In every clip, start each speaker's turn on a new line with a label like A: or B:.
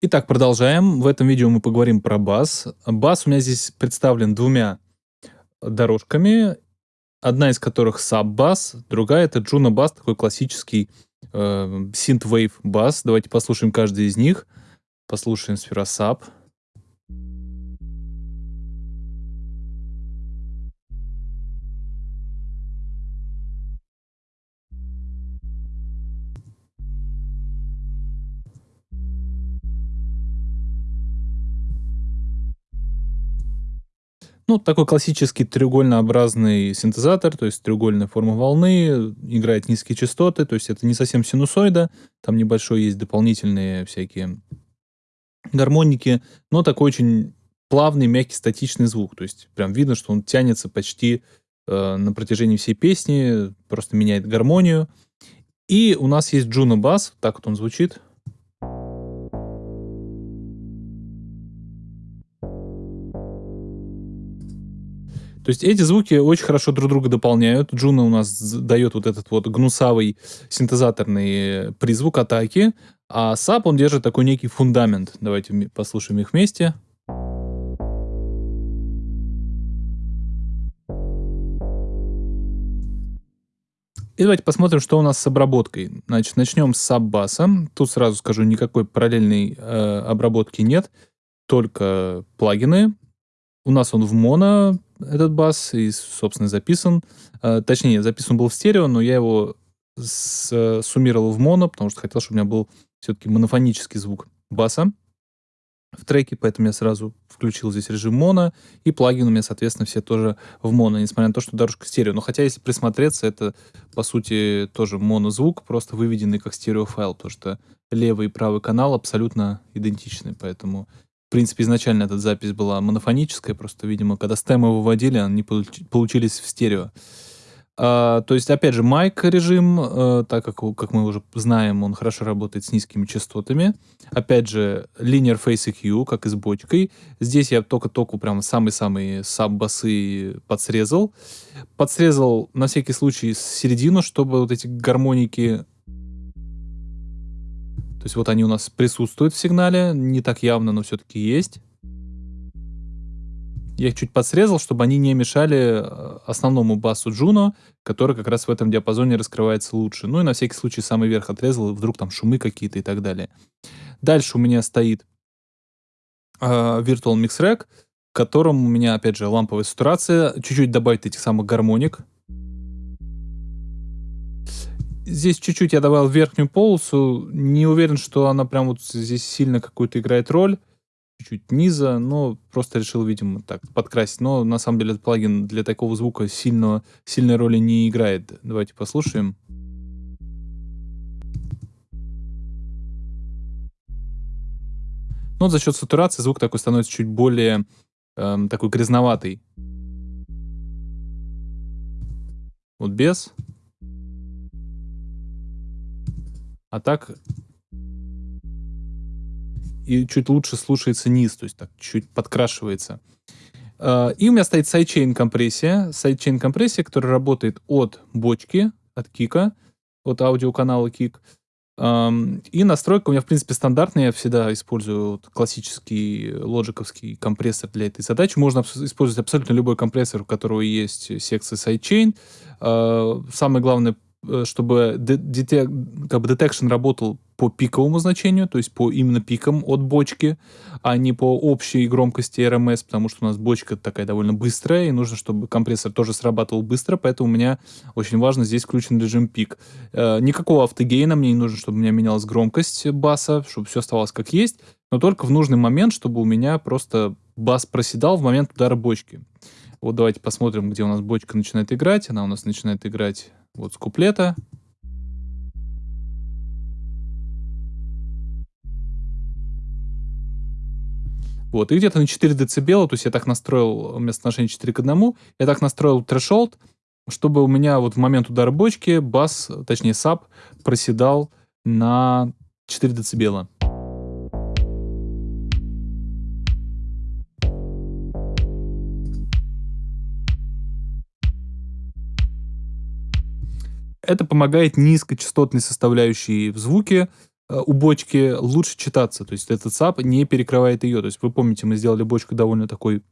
A: Итак, продолжаем. В этом видео мы поговорим про бас. Бас у меня здесь представлен двумя дорожками, одна из которых саб-бас, другая это Juno бас, такой классический э, synth-wave бас. Давайте послушаем каждый из них. Послушаем сфера саб. Ну, такой классический треугольнообразный синтезатор, то есть треугольная форма волны, играет низкие частоты, то есть это не совсем синусоида, там небольшой есть дополнительные всякие гармоники, но такой очень плавный, мягкий, статичный звук, то есть прям видно, что он тянется почти э, на протяжении всей песни, просто меняет гармонию. И у нас есть Juno Bass, так вот он звучит. То есть эти звуки очень хорошо друг друга дополняют. Juno у нас дает вот этот вот гнусавый синтезаторный призвук атаки, а sub он держит такой некий фундамент. Давайте послушаем их вместе. И давайте посмотрим, что у нас с обработкой. Значит, начнем с саббаса. Тут сразу скажу, никакой параллельной э, обработки нет, только плагины. У нас он в моно, этот бас, и, собственно, записан. Э, точнее, записан был в стерео, но я его с, э, суммировал в моно, потому что хотел, чтобы у меня был все-таки монофонический звук баса в треке, поэтому я сразу включил здесь режим моно, и плагины у меня, соответственно, все тоже в моно, несмотря на то, что дорожка стерео. Но хотя, если присмотреться, это, по сути, тоже монозвук, просто выведенный как стереофайл, потому что левый и правый канал абсолютно идентичны, поэтому в принципе, изначально эта запись была монофоническая, просто, видимо, когда стемы выводили, они получились в стерео. А, то есть, опять же, майк режим, а, так как, как мы уже знаем, он хорошо работает с низкими частотами. Опять же, linear face EQ, как и с бочкой. Здесь я только-только прям самые-самые саб-басы подсрезал. Подсрезал на всякий случай середину, чтобы вот эти гармоники то есть вот они у нас присутствуют в сигнале, не так явно, но все-таки есть. Я их чуть подсрезал, чтобы они не мешали э, основному басу Juno, который как раз в этом диапазоне раскрывается лучше. Ну и на всякий случай самый верх отрезал, вдруг там шумы какие-то и так далее. Дальше у меня стоит э, Virtual Mix Rack, в котором у меня, опять же, ламповая сатурация. Чуть-чуть добавить этих самых гармоник. Здесь чуть-чуть я добавил верхнюю полосу. Не уверен, что она прям вот здесь сильно какую-то играет роль. Чуть-чуть низа, но просто решил, видимо, так подкрасить. Но на самом деле этот плагин для такого звука сильно, сильной роли не играет. Давайте послушаем. Но за счет сатурации звук такой становится чуть более эм, такой грязноватый. Вот без. А так и чуть лучше слушается низ, то есть так чуть подкрашивается. А, и у меня стоит sidechain компрессия. Sidechain компрессия, которая работает от бочки, от кика, от аудиоканала kick. И настройка у меня, в принципе, стандартная. Я всегда использую классический лоджиковский компрессор для этой задачи. Можно использовать абсолютно любой компрессор, у которого есть секция sidechain. А, самое главное чтобы детек, как бы detection работал по пиковому значению, то есть по именно пикам от бочки, а не по общей громкости RMS, потому что у нас бочка такая довольно быстрая, и нужно, чтобы компрессор тоже срабатывал быстро, поэтому у меня очень важно здесь включен режим пик. Э, никакого автогейна, мне не нужно, чтобы у меня менялась громкость баса, чтобы все оставалось как есть, но только в нужный момент, чтобы у меня просто бас проседал в момент удара бочки. Вот давайте посмотрим, где у нас бочка начинает играть. Она у нас начинает играть вот с куплета. Вот, и где-то на 4 децибела, то есть я так настроил местоотношение 4 к 1, я так настроил трешолд, чтобы у меня вот в момент удара бочки бас, точнее саб, проседал на 4 децибела. Это помогает низкочастотной составляющей в звуке э, у бочки лучше читаться. То есть этот sub не перекрывает ее. То есть вы помните, мы сделали бочку довольно такой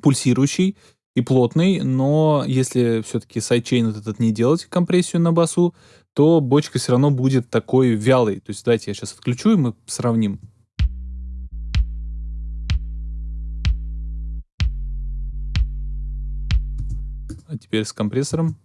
A: пульсирующий и плотный, но если все-таки sidechain вот этот не делать компрессию на басу, то бочка все равно будет такой вялой. То есть давайте я сейчас отключу, и мы сравним. А теперь с компрессором.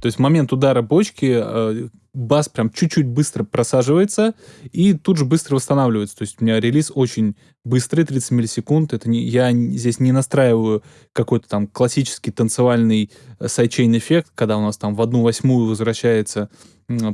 A: То есть в момент удара бочки э, бас прям чуть-чуть быстро просаживается и тут же быстро восстанавливается. То есть у меня релиз очень быстрый, 30 миллисекунд. Это не, я здесь не настраиваю какой-то там классический танцевальный э, sidechain эффект, когда у нас там в одну восьмую возвращается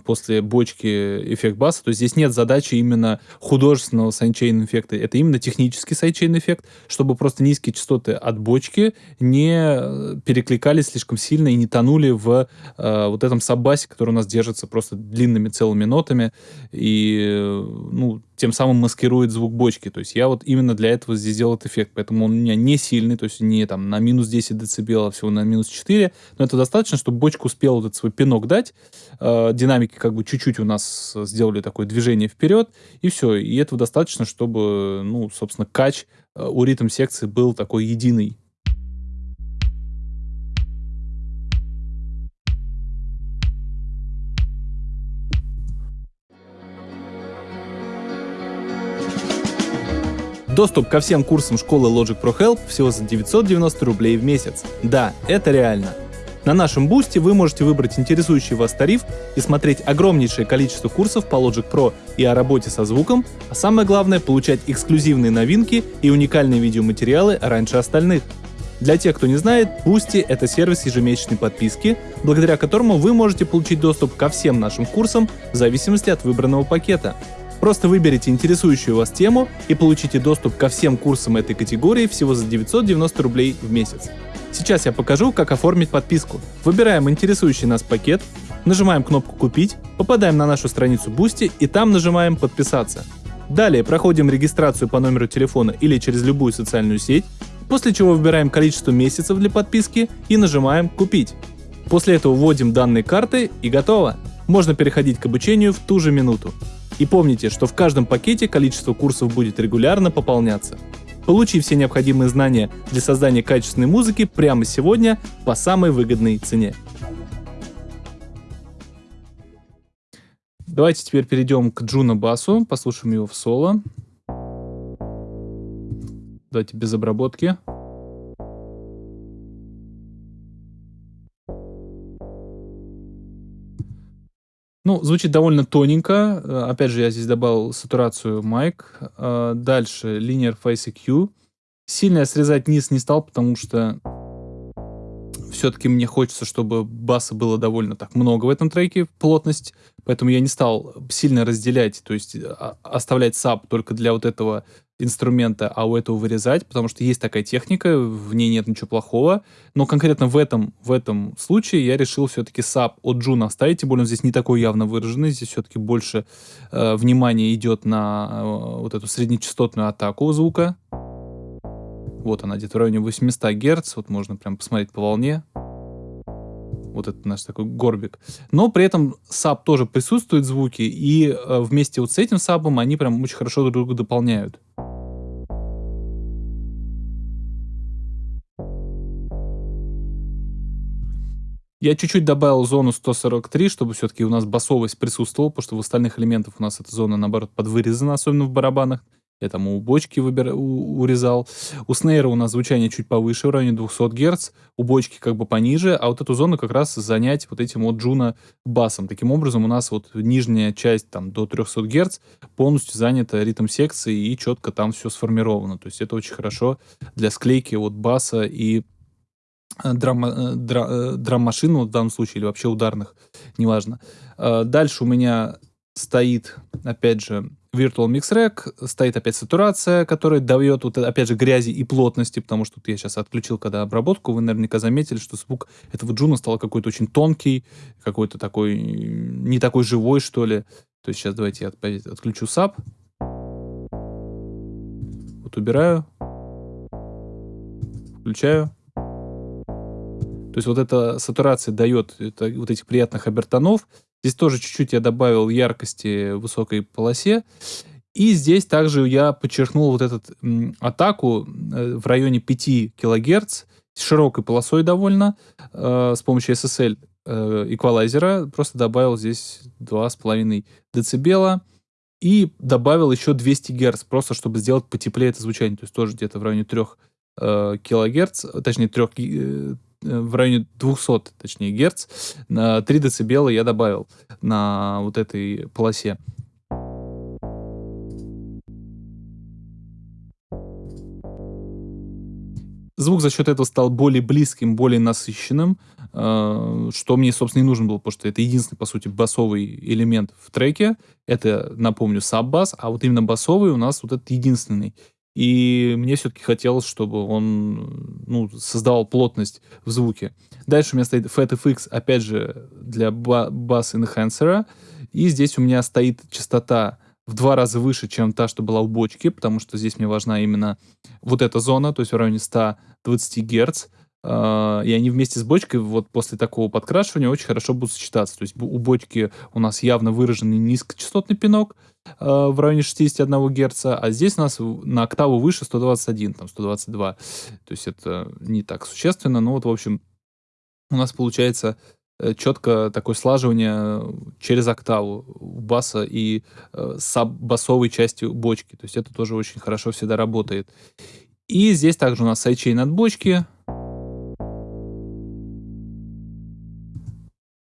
A: после бочки эффект баса, то здесь нет задачи именно художественного sidechain эффекта. Это именно технический sidechain эффект, чтобы просто низкие частоты от бочки не э, перекликались слишком сильно и не тонули в э, вот этом саббасе, который у нас держится просто длинными целыми нотами и э, ну, тем самым маскирует звук бочки. То есть я вот именно для этого здесь сделал этот эффект, поэтому он у меня не сильный, то есть не там на минус 10 дБ, а всего на минус 4, но это достаточно, чтобы бочка успела вот этот свой пинок дать, э, динамики как бы чуть-чуть у нас сделали такое движение вперед, и все. И этого достаточно, чтобы, ну, собственно, кач э, у ритм секции был такой единый. Доступ ко всем курсам школы Logic Pro Help всего за 990 рублей в месяц. Да, это реально. На нашем бусте вы можете выбрать интересующий вас тариф и смотреть огромнейшее количество курсов по Logic Pro и о работе со звуком, а самое главное получать эксклюзивные новинки и уникальные видеоматериалы раньше остальных. Для тех, кто не знает, Boosty — это сервис ежемесячной подписки, благодаря которому вы можете получить доступ ко всем нашим курсам в зависимости от выбранного пакета. Просто выберите интересующую вас тему и получите доступ ко всем курсам этой категории всего за 990 рублей в месяц. Сейчас я покажу, как оформить подписку. Выбираем интересующий нас пакет, нажимаем кнопку «Купить», попадаем на нашу страницу Boosty и там нажимаем «Подписаться». Далее проходим регистрацию по номеру телефона или через любую социальную сеть, после чего выбираем количество месяцев для подписки и нажимаем «Купить». После этого вводим данные карты и готово. Можно переходить к обучению в ту же минуту. И помните, что в каждом пакете количество курсов будет регулярно пополняться. Получи все необходимые знания для создания качественной музыки прямо сегодня по самой выгодной цене. Давайте теперь перейдем к Джуна Басу, послушаем его в соло. Давайте без обработки. Ну, звучит довольно тоненько. Э, опять же, я здесь добавил сатурацию майк. Э, дальше Linear Face EQ. Сильно я срезать низ не стал, потому что все-таки мне хочется, чтобы баса было довольно так много в этом треке, плотность, поэтому я не стал сильно разделять, то есть а, оставлять sub только для вот этого инструмента, а у этого вырезать, потому что есть такая техника, в ней нет ничего плохого, но конкретно в этом, в этом случае я решил все-таки sub от Juno оставить, тем более он здесь не такой явно выраженный, здесь все-таки больше э, внимания идет на э, вот эту среднечастотную атаку звука. Вот она где-то в районе 800 Гц, вот можно прям посмотреть по волне. Вот это наш такой горбик. Но при этом саб тоже присутствует звуки, и э, вместе вот с этим сабом они прям очень хорошо друг друга дополняют. Я чуть-чуть добавил зону 143, чтобы все-таки у нас басовость присутствовала, потому что в остальных элементах у нас эта зона, наоборот, подвырезана, особенно в барабанах. Я там у бочки выбир... у... урезал. У снейра у нас звучание чуть повыше, в районе 200 Гц. У бочки как бы пониже, а вот эту зону как раз занять вот этим вот джуна басом. Таким образом у нас вот нижняя часть там до 300 Гц полностью занята ритм секции и четко там все сформировано. То есть это очень хорошо для склейки вот баса и драм, э, дра, э, драм-машин в данном случае, или вообще ударных, неважно. Дальше у меня стоит, опять же, Virtual Mix Rack, стоит опять сатурация, которая дает, вот, опять же, грязи и плотности, потому что вот я сейчас отключил, когда обработку, вы наверняка заметили, что звук этого джуна стал какой-то очень тонкий, какой-то такой, не такой живой, что ли. То есть сейчас давайте я опять отключу саб. Вот убираю. Включаю. То есть вот эта сатурация дает это, вот этих приятных обертонов. Здесь тоже чуть-чуть я добавил яркости в высокой полосе. И здесь также я подчеркнул вот эту атаку э, в районе 5 кГц, с широкой полосой довольно, э, с помощью SSL э, эквалайзера. Просто добавил здесь 2,5 дБ. И добавил еще 200 Гц, просто чтобы сделать потеплее это звучание. То есть тоже где-то в районе 3 э, килогерц, точнее 3, э, в районе 200, точнее, герц, на 3 дБ я добавил на вот этой полосе. Звук за счет этого стал более близким, более насыщенным, э, что мне, собственно, и нужно было, потому что это единственный, по сути, басовый элемент в треке. Это, напомню, саб-бас, а вот именно басовый у нас вот этот единственный. И мне все-таки хотелось, чтобы он ну, создавал плотность в звуке. Дальше у меня стоит FatFX, опять же, для бас-энхансера. И здесь у меня стоит частота в два раза выше, чем та, что была у бочки, потому что здесь мне важна именно вот эта зона, то есть в районе 120 Гц. А, и они вместе с бочкой вот после такого подкрашивания очень хорошо будут сочетаться. То есть у бочки у нас явно выраженный низкочастотный пинок а, в районе 61 Гц, а здесь у нас на октаву выше 121, там 122. То есть это не так существенно, но вот, в общем, у нас получается Э, четко такое слаживание через октаву баса и э, саб-басовой части бочки. То есть это тоже очень хорошо всегда работает. И здесь также у нас sidechain от бочки.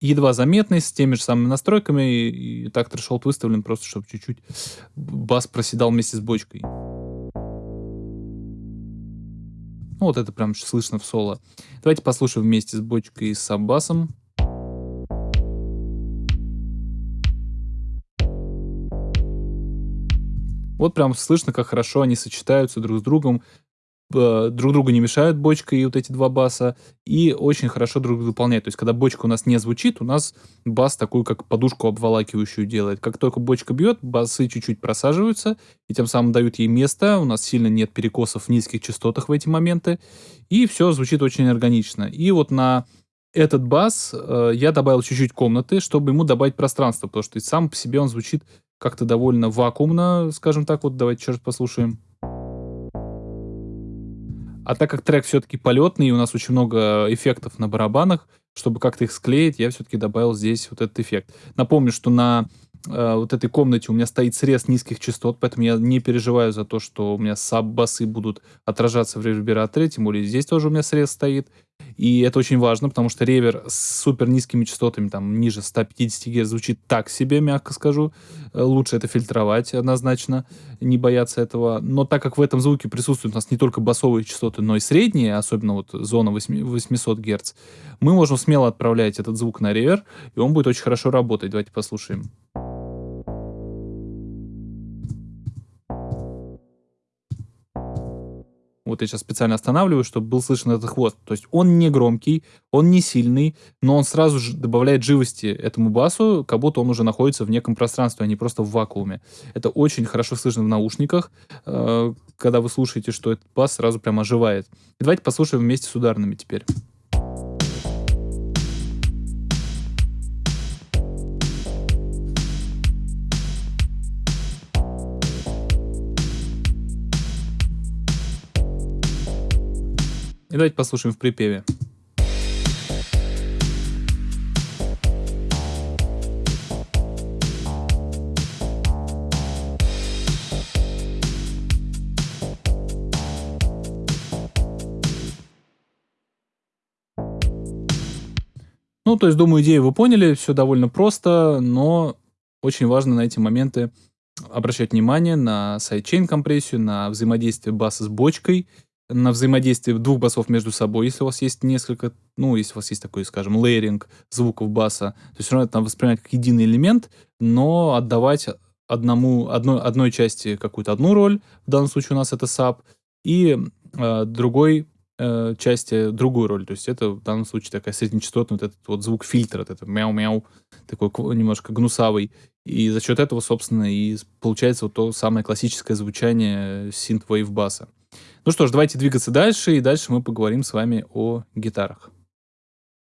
A: Едва заметный, с теми же самыми настройками. И, и так threshold выставлен просто, чтобы чуть-чуть бас проседал вместе с бочкой. Ну, вот это прям слышно в соло. Давайте послушаем вместе с бочкой и с саб-басом. Вот прям слышно, как хорошо они сочетаются друг с другом, друг другу не мешают бочка и вот эти два баса, и очень хорошо друг друга дополняют. То есть, когда бочка у нас не звучит, у нас бас такую, как подушку обволакивающую делает. Как только бочка бьет, басы чуть-чуть просаживаются, и тем самым дают ей место, у нас сильно нет перекосов в низких частотах в эти моменты, и все звучит очень органично. И вот на этот бас э, я добавил чуть-чуть комнаты, чтобы ему добавить пространство, потому что сам по себе он звучит как-то довольно вакуумно, скажем так. Вот давайте еще раз послушаем. А так как трек все-таки полетный, и у нас очень много эффектов на барабанах, чтобы как-то их склеить, я все-таки добавил здесь вот этот эффект. Напомню, что на э, вот этой комнате у меня стоит срез низких частот, поэтому я не переживаю за то, что у меня саб-басы будут отражаться в ревербераторе, тем более здесь тоже у меня срез стоит. И это очень важно, потому что ревер с супер низкими частотами, там, ниже 150 Гц звучит так себе, мягко скажу. Э, лучше это фильтровать однозначно, не бояться этого. Но так как в этом звуке присутствуют у нас не только басовые частоты, но и средние, особенно вот зона 800 Гц, мы можем смело отправлять этот звук на ревер, и он будет очень хорошо работать. Давайте послушаем. Вот я сейчас специально останавливаю, чтобы был слышен этот хвост. То есть он не громкий, он не сильный, но он сразу же добавляет живости этому басу, как будто он уже находится в неком пространстве, а не просто в вакууме. Это очень хорошо слышно в наушниках, э, когда вы слушаете, что этот бас сразу прям оживает. И давайте послушаем вместе с ударными теперь. И давайте послушаем в припеве. Ну, то есть, думаю, идею вы поняли, все довольно просто, но очень важно на эти моменты обращать внимание на sidechain компрессию, на взаимодействие баса с бочкой на взаимодействие двух басов между собой, если у вас есть несколько, ну, если у вас есть такой, скажем, лейеринг звуков баса, то все равно это воспринимать как единый элемент, но отдавать одному, одной, одной части какую-то одну роль, в данном случае у нас это SAP, и э, другой э, части другую роль. То есть это в данном случае такая среднечастотная, вот этот вот звук фильтра, вот этот мяу-мяу, такой немножко гнусавый. И за счет этого, собственно, и получается вот то самое классическое звучание синт-вейв баса. Ну что ж, давайте двигаться дальше, и дальше мы поговорим с вами о гитарах.